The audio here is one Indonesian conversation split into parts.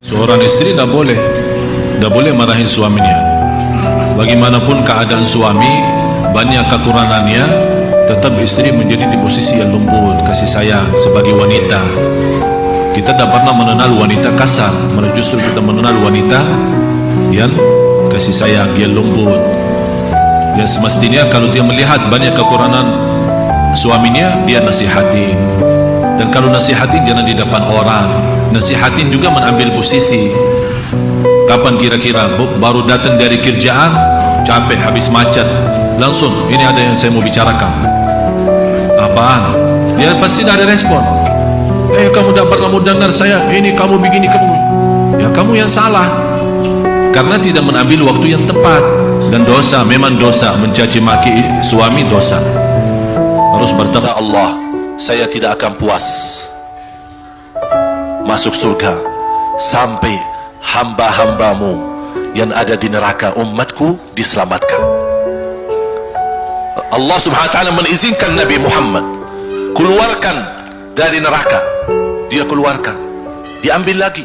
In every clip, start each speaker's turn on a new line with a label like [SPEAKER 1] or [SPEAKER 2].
[SPEAKER 1] Seorang istri tidak boleh tidak boleh marahin suaminya. Bagaimanapun keadaan suami banyak kekurangannya tetap istri menjadi di posisi yang lembut kasih sayang sebagai wanita. Kita tidak pernah mengenal wanita kasar malah justru kita mengenal wanita yang kasih sayang yang lembut. Yang semestinya kalau dia melihat banyak kekurangan suaminya dia nasihati. Dan kalau nasihatin jangan di depan orang nasihatin juga mengambil posisi. Kapan kira-kira baru datang dari kerjaan? Capek habis macet. Langsung ini ada yang saya mau bicarakan. Apaan? Dia pasti tidak ada respon. Eh kamu tidak pernah dengar saya ini kamu begini kamu. Ya kamu yang salah. Karena tidak mengambil waktu yang tepat. Dan dosa memang dosa. Mencaci maki suami dosa. Harus bertemu Allah. Saya tidak akan puas masuk surga sampai hamba-hambamu yang ada di neraka umatku diselamatkan. Allah subhanahu wa ta'ala Nabi Muhammad keluarkan dari neraka. Dia keluarkan diambil lagi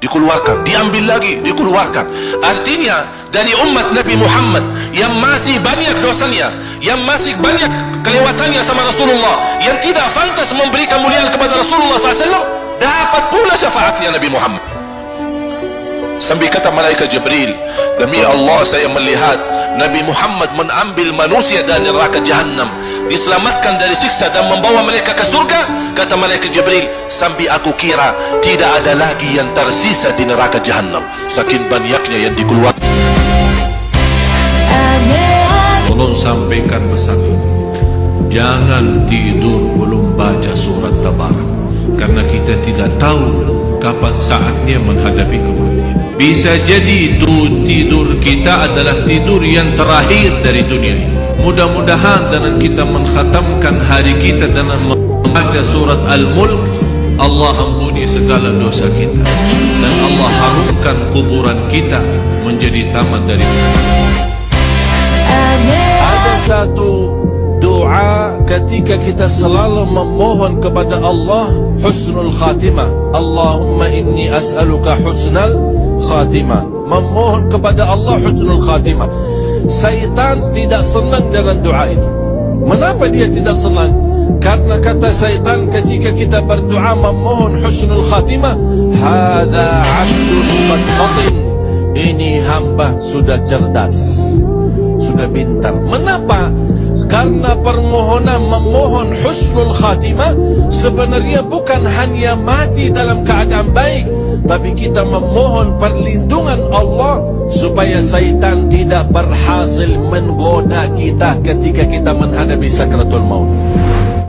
[SPEAKER 1] dikeluarkan diambil lagi dikeluarkan. Artinya dari umat Nabi Muhammad yang masih banyak dosanya yang masih banyak kelewatannya sama Rasulullah yang tidak fantas memberi kemuliaan kepada Rasulullah SAW dapat pula syafaatnya Nabi Muhammad. Sambil kata malaikat Jibril demi Allah saya melihat Nabi Muhammad mengambil manusia dari neraka jahannam diselamatkan dari siksa dan membawa mereka ke surga kata malaikat Jibril sambil aku kira tidak ada lagi yang tersisa di neraka jahannam saking banyaknya yang dikeluarkan. Tolong sampaikan pesan jangan tidur belum baca surat tabarak karena kita tidak tahu kapan saatnya menghadapi kematian. Bisa jadi itu tidur kita adalah tidur yang terakhir dari dunia ini. Mudah-mudahan dengan kita mengkhatamkan hari kita dengan membaca surat Al-Mulk Allah ampuni segala dosa kita. Dan Allah harumkan kuburan kita menjadi taman dari
[SPEAKER 2] ada satu ketika kita selalu memohon kepada Allah husnul khatimah. Allahumma inni as'aluka husnal khatimah. Memohon kepada Allah husnul khatimah. Syaitan tidak senang dengan doa itu mengapa dia tidak senang? Karena kata syaitan ketika kita berdoa memohon husnul khatimah hadha abdul mutfatin ini hamba sudah cerdas sudah pintar. Mengapa karena permohonan memohon husnul khatimah sebenarnya bukan hanya mati dalam keadaan baik tapi kita memohon perlindungan Allah supaya syaitan tidak berhasil menggoda kita ketika kita menghadapi sakratul maut